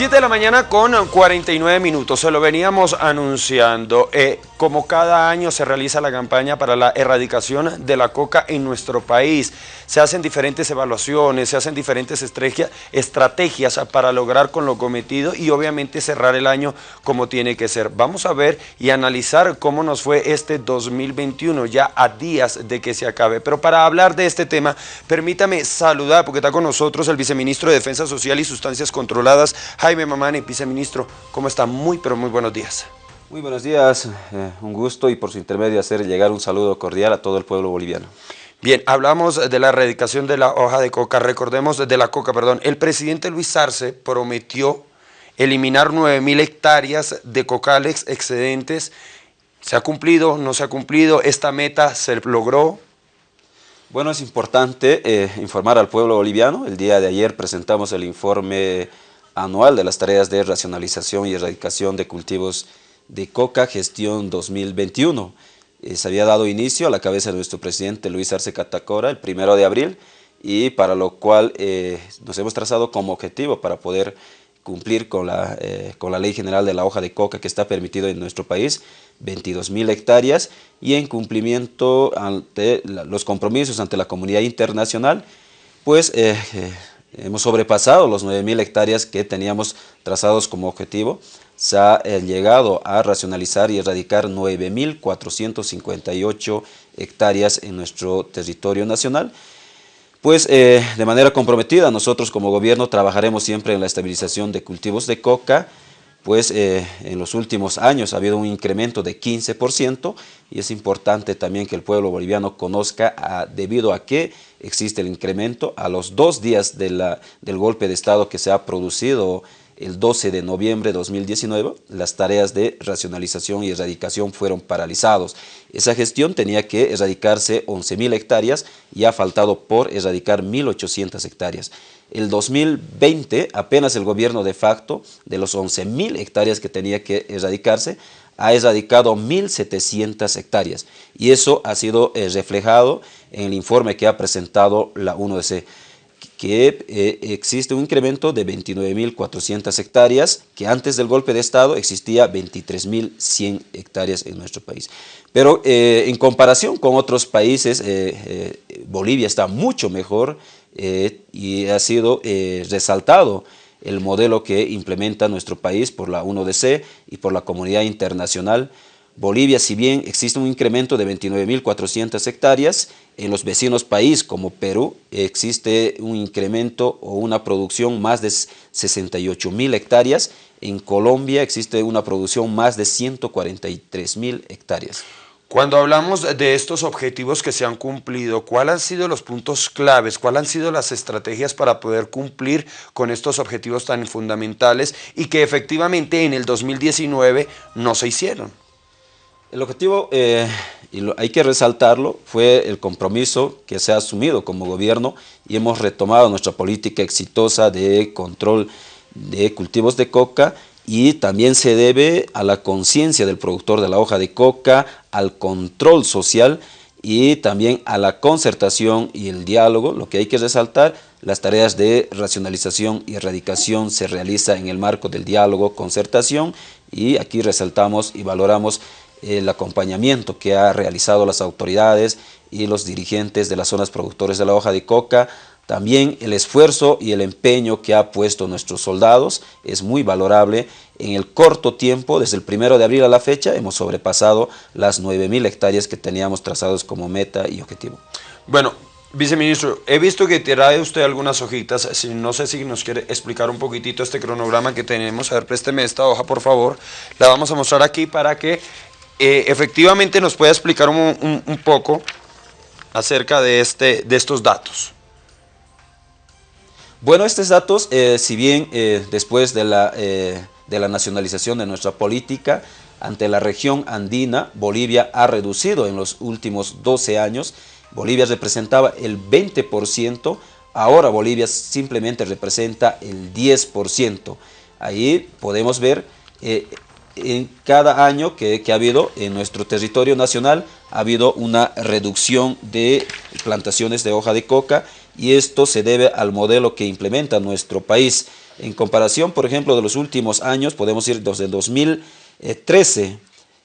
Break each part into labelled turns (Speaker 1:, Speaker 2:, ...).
Speaker 1: 7 de la mañana con 49 minutos, se lo veníamos anunciando. Eh, como cada año se realiza la campaña para la erradicación de la coca en nuestro país. Se hacen diferentes evaluaciones, se hacen diferentes estrategias para lograr con lo cometido y obviamente cerrar el año como tiene que ser. Vamos a ver y analizar cómo nos fue este 2021, ya a días de que se acabe. Pero para hablar de este tema, permítame saludar, porque está con nosotros el viceministro de Defensa Social y Sustancias Controladas, Jaime Mamani, viceministro. ¿Cómo está? Muy, pero muy buenos días.
Speaker 2: Muy buenos días, eh, un gusto y por su intermedio hacer llegar un saludo cordial a todo el pueblo boliviano.
Speaker 1: Bien, hablamos de la erradicación de la hoja de coca, recordemos de la coca, perdón. El presidente Luis Arce prometió eliminar 9.000 hectáreas de cocales excedentes. ¿Se ha cumplido? ¿No se ha cumplido? ¿Esta meta se logró?
Speaker 2: Bueno, es importante eh, informar al pueblo boliviano. El día de ayer presentamos el informe anual de las tareas de racionalización y erradicación de cultivos de Coca Gestión 2021. Eh, se había dado inicio a la cabeza de nuestro presidente Luis Arce Catacora el primero de abril y para lo cual eh, nos hemos trazado como objetivo para poder cumplir con la, eh, con la Ley General de la Hoja de Coca que está permitido en nuestro país, 22 mil hectáreas, y en cumplimiento ante los compromisos ante la comunidad internacional, pues hemos sobrepasado los 9 mil hectáreas que teníamos trazados como objetivo, se ha eh, llegado a racionalizar y erradicar 9.458 hectáreas en nuestro territorio nacional. Pues eh, de manera comprometida nosotros como gobierno trabajaremos siempre en la estabilización de cultivos de coca, pues eh, en los últimos años ha habido un incremento de 15% y es importante también que el pueblo boliviano conozca ah, debido a que existe el incremento a los dos días del golpe de Estado que se ha producido el 12 de noviembre de 2019, las tareas de racionalización y erradicación fueron paralizados. Esa gestión tenía que erradicarse 11.000 hectáreas y ha faltado por erradicar 1.800 hectáreas. El 2020, apenas el gobierno de facto, de los 11.000 hectáreas que tenía que erradicarse, ha erradicado 1.700 hectáreas. Y eso ha sido eh, reflejado en el informe que ha presentado la UNODC que eh, existe un incremento de 29.400 hectáreas, que antes del golpe de Estado existía 23.100 hectáreas en nuestro país. Pero eh, en comparación con otros países, Bolivia está mucho mejor y ha sido resaltado el modelo que implementa nuestro país por la UNODC y por la comunidad internacional Bolivia, si bien existe un incremento de 29.400 hectáreas, en los vecinos países como Perú existe un incremento o una producción más de 68.000 hectáreas, en Colombia existe una producción más de 143.000 hectáreas.
Speaker 1: Cuando hablamos de estos objetivos que se han cumplido, ¿cuáles han sido los puntos claves? ¿Cuáles han sido las estrategias para poder cumplir con estos objetivos tan fundamentales y que efectivamente en el 2019 no se hicieron?
Speaker 2: El objetivo, eh, y hay que resaltarlo, fue el compromiso que se ha asumido como gobierno y hemos retomado nuestra política exitosa de control de cultivos de coca y también se debe a la conciencia del productor de la hoja de coca, al control social y también a la concertación y el diálogo. Lo que hay que resaltar, las tareas de racionalización y erradicación se realiza en el marco del diálogo, concertación y aquí resaltamos y valoramos el acompañamiento que ha realizado las autoridades y los dirigentes de las zonas productores de la hoja de coca, también el esfuerzo y el empeño que ha puesto nuestros soldados es muy valorable. En el corto tiempo, desde el primero de abril a la fecha, hemos sobrepasado las 9.000 hectáreas que teníamos trazados como meta y objetivo.
Speaker 1: Bueno, Viceministro, he visto que trae usted algunas hojitas, no sé si nos quiere explicar un poquitito este cronograma que tenemos. A ver, présteme esta hoja, por favor. La vamos a mostrar aquí para que eh, efectivamente nos puede explicar un, poco acerca de, este, de estos datos.
Speaker 2: Bueno, estos datos, eh, si bien eh, después de la, de la nacionalización de nuestra política, ante la región andina, Bolivia ha reducido en los últimos 12 años. Bolivia representaba el 20%, ahora Bolivia simplemente representa el 10%. Ahí podemos ver en cada año que, ha habido en nuestro territorio nacional ha habido una reducción de plantaciones de hoja de coca y esto se debe al modelo que implementa nuestro país. En comparación, por ejemplo, de los últimos años, podemos ir desde 2013,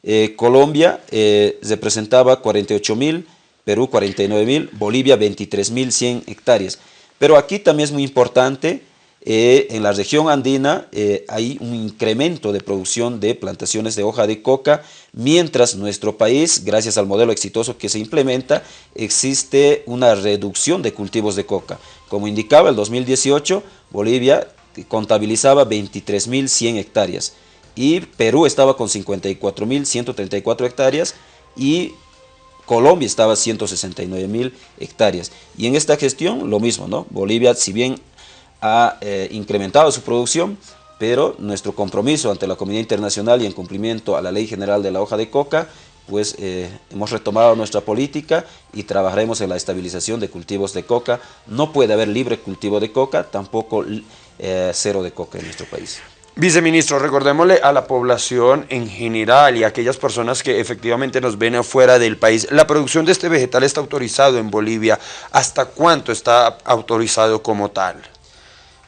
Speaker 2: eh, Colombia eh, representaba 48 mil, Perú 49 mil, Bolivia 23 mil 100 hectáreas. Pero aquí también es muy importante eh, en la región andina eh, hay un incremento de producción de plantaciones de hoja de coca, mientras nuestro país, gracias al modelo exitoso que se implementa, existe una reducción de cultivos de coca. Como indicaba el 2018, Bolivia contabilizaba 23.100 hectáreas y Perú estaba con 54.134 hectáreas y Colombia estaba 169.000 hectáreas. Y en esta gestión lo mismo, ¿no? Bolivia, si bien ha eh, incrementado su producción, pero nuestro compromiso ante la comunidad internacional y en cumplimiento a la Ley General de la Hoja de Coca, pues eh, hemos retomado nuestra política y trabajaremos en la estabilización de cultivos de coca. No puede haber libre cultivo de coca, tampoco eh, cero de coca en nuestro país.
Speaker 1: Viceministro, recordémosle a la población en general y a aquellas personas que efectivamente nos ven afuera del país, la producción de este vegetal está autorizado en Bolivia. ¿Hasta cuánto está autorizado como tal?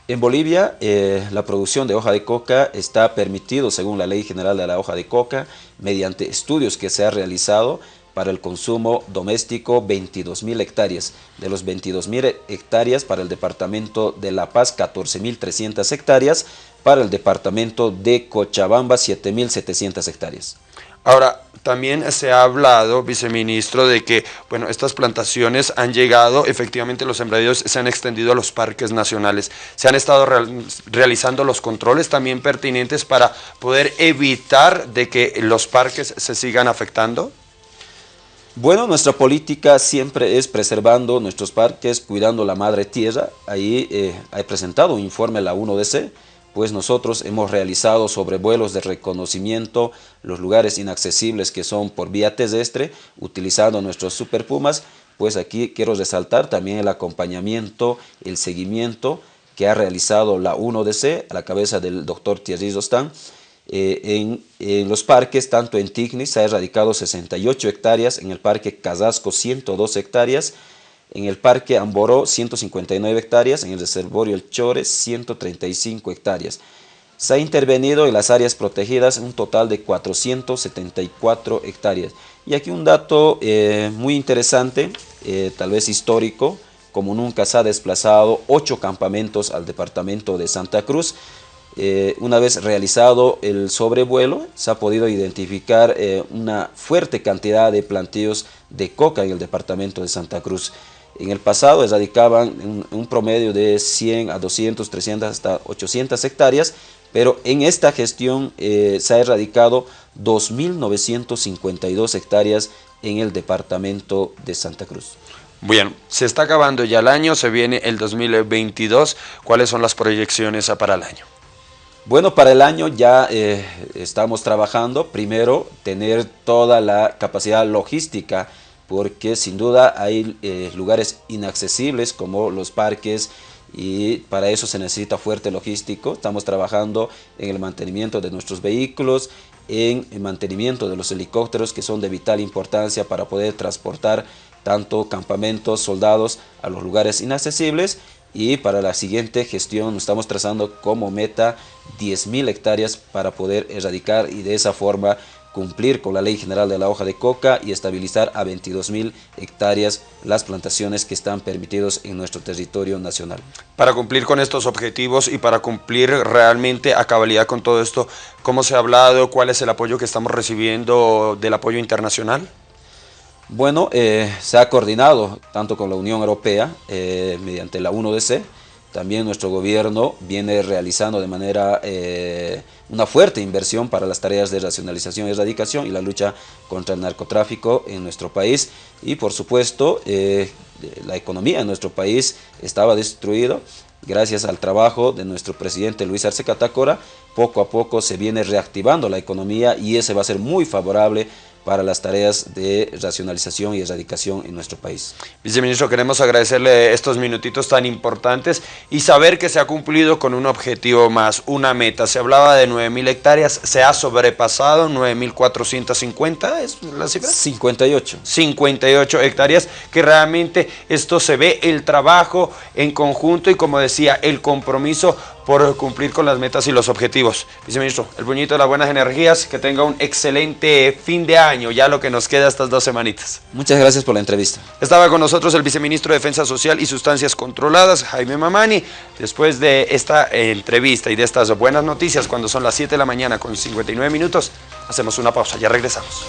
Speaker 2: En Bolivia, eh, la producción de hoja de coca está permitido según la Ley General de la Hoja de Coca, mediante estudios que se ha realizado para el consumo doméstico 22.000 hectáreas. De los 22.000 hectáreas para el departamento de La Paz, 14.300 hectáreas, para el departamento de Cochabamba, 7.700 hectáreas.
Speaker 1: Ahora, también se ha hablado, viceministro, de que bueno, estas plantaciones han llegado, efectivamente los sembradíos se han extendido a los parques nacionales. Se han estado realizando los controles también pertinentes para poder evitar de que los parques se sigan afectando.
Speaker 2: Bueno, nuestra política siempre es preservando nuestros parques, cuidando la madre tierra. Ahí eh, ha presentado un informe la 1DC pues nosotros hemos realizado sobrevuelos de reconocimiento los lugares inaccesibles que son por vía terrestre, utilizando nuestros Super Pumas, pues aquí quiero resaltar también el acompañamiento, el seguimiento que ha realizado la 1DC a la cabeza del doctor Thierry Rostán, eh, en, en, los parques, tanto en Tigni se ha erradicado 68 hectáreas, en el parque Casasco 102 hectáreas, en el Parque Amboró 159 hectáreas, en el Reservorio El Chore 135 hectáreas. Se ha intervenido en las áreas protegidas un total de 474 hectáreas. Y aquí un dato eh, muy interesante, eh, tal vez histórico, como nunca se ha desplazado ocho campamentos al departamento de Santa Cruz. Eh, una vez realizado el sobrevuelo, se ha podido identificar una fuerte cantidad de plantíos de coca en el departamento de Santa Cruz. En el pasado erradicaban un, promedio de 100 a 200, 300 hasta 800 hectáreas, pero en esta gestión eh, se ha erradicado 2.952 hectáreas en el departamento de Santa Cruz.
Speaker 1: Bien, se está acabando ya el año, se viene el 2022. ¿Cuáles son las proyecciones para el año?
Speaker 2: Bueno, para el año ya eh, estamos trabajando, primero, tener toda la capacidad logística porque sin duda hay eh, lugares inaccesibles como los parques y para eso se necesita fuerte logístico. Estamos trabajando en el mantenimiento de nuestros vehículos, en el mantenimiento de los helicópteros que son de vital importancia para poder transportar tanto campamentos, soldados a los lugares inaccesibles y para la siguiente gestión estamos trazando como meta 10.000 hectáreas para poder erradicar y de esa forma cumplir con la Ley General de la Hoja de Coca y estabilizar a 22.000 hectáreas las plantaciones que están permitidos en nuestro territorio nacional.
Speaker 1: Para cumplir con estos objetivos y para cumplir realmente a cabalidad con todo esto, ¿cómo se ha hablado? ¿Cuál es el apoyo que estamos recibiendo del apoyo internacional?
Speaker 2: Bueno, eh, se ha coordinado tanto con la Unión Europea eh, mediante la 1DC, también nuestro gobierno viene realizando de manera eh, una fuerte inversión para las tareas de racionalización y erradicación y la lucha contra el narcotráfico en nuestro país. Y por supuesto, eh, la economía en nuestro país estaba destruida. Gracias al trabajo de nuestro presidente Luis Arce Catacora, poco a poco se viene reactivando la economía y ese va a ser muy favorable para las tareas de racionalización y erradicación en nuestro país.
Speaker 1: Viceministro, queremos agradecerle estos minutitos tan importantes y saber que se ha cumplido con un objetivo más, una meta. Se hablaba de 9.000 hectáreas, se ha sobrepasado 9.450, ¿es la cifra?
Speaker 2: 58.
Speaker 1: 58 hectáreas, que realmente esto se ve el trabajo en conjunto y como decía, el compromiso por cumplir con las metas y los objetivos. Viceministro, el puñito de las buenas energías, que tenga un excelente fin de año, ya lo que nos queda estas dos semanitas.
Speaker 2: Muchas gracias por la entrevista.
Speaker 1: Estaba con nosotros el viceministro de Defensa Social y Sustancias Controladas, Jaime Mamani. Después de esta entrevista y de estas buenas noticias, cuando son las 7 de la mañana con 59 minutos, hacemos una pausa, ya regresamos.